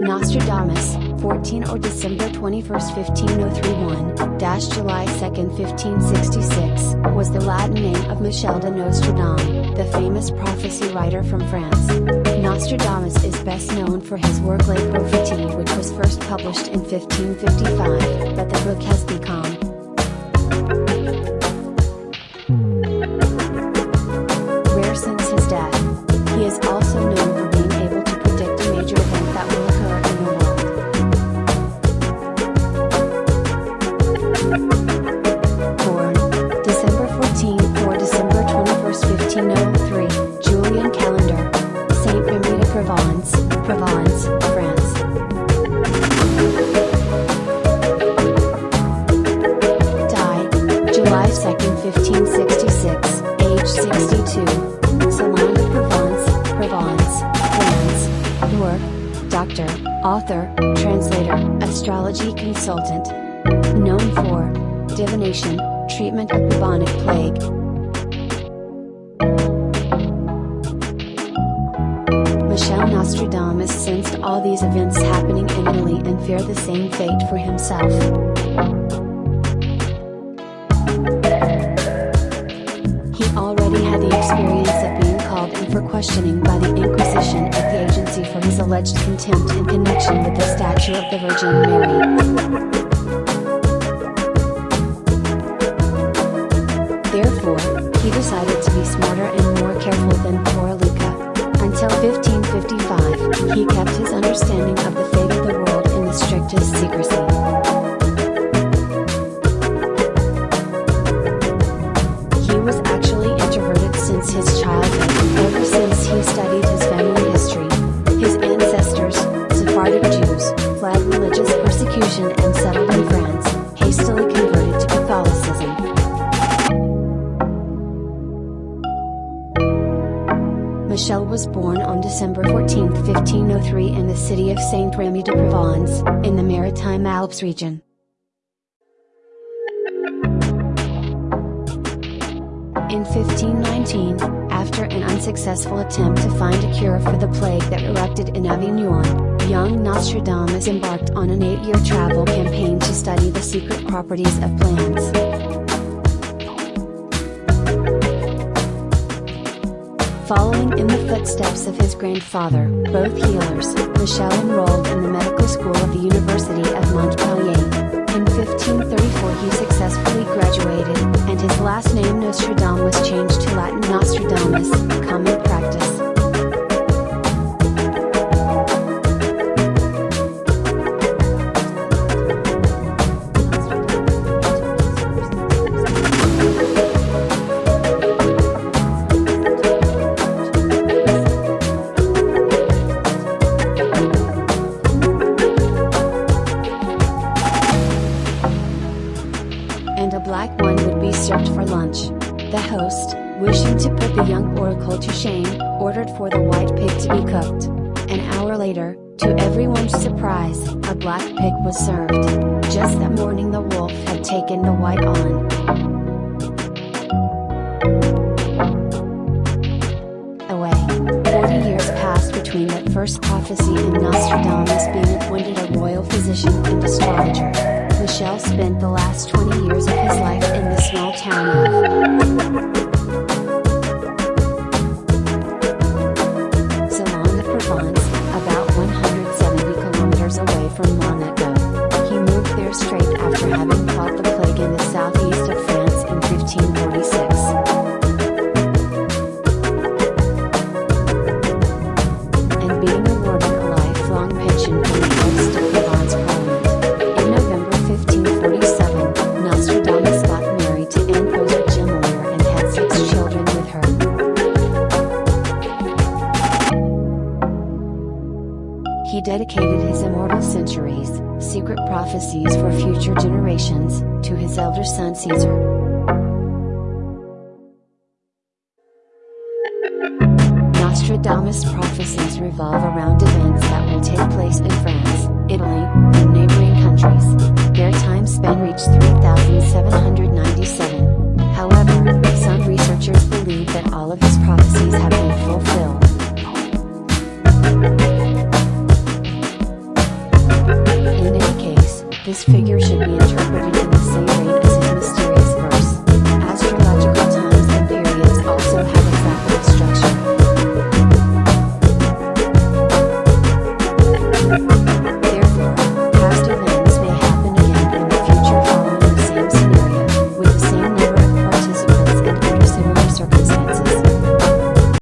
Nostradamus, 14 or December 21, 15031, dash July 2, 1566, was the Latin name of Michel de Nostredame, the famous prophecy writer from France. Nostradamus is best known for his work Les Prophéties which was first published in 1555, but the book has become author, translator, astrology consultant. Known for divination, treatment of bubonic plague. Michel Nostradamus sensed all these events happening in Italy and feared the same fate for himself. Questioning by the Inquisition at the agency for his alleged contempt in connection with the statue of the Virgin Mary. Therefore, he decided to be smarter and more careful than poor Luca. Until 1555, he kept his understanding of the fate of the world in the strictest secrecy. Religious persecution and settled in France, hastily converted to Catholicism. Michel was born on December 14, 1503 in the city of Saint Remy de Provence, in the Maritime Alps region. In 1519, after an unsuccessful attempt to find a cure for the plague that erupted in Avignon, young Nostradamus embarked on an eight-year travel campaign to study the secret properties of plants. Following in the footsteps of his grandfather, both healers, Michel enrolled in the medical school of the University of Montpellier. In 1534 he successfully graduated, and his last name Nostredame was changed to Latin Nostradamus, common practice. Host, wishing to put the young oracle to shame, ordered for the white pig to be cooked. An hour later, to everyone's surprise, a black pig was served. Just that morning the wolf had taken the white on. Away. Forty years passed between that first prophecy and Nostradamus being appointed a royal physician and astrologer. Michel spent the last 20 years of his life in the small town of He dedicated his immortal centuries, secret prophecies for future generations, to his elder son Caesar. Nostradamus' prophecies revolve around events that will take place in France, Italy, and neighboring countries. Their time span reached 3,797. However, some researchers believe that all of his prophecies have been fulfilled. This figure should be interpreted in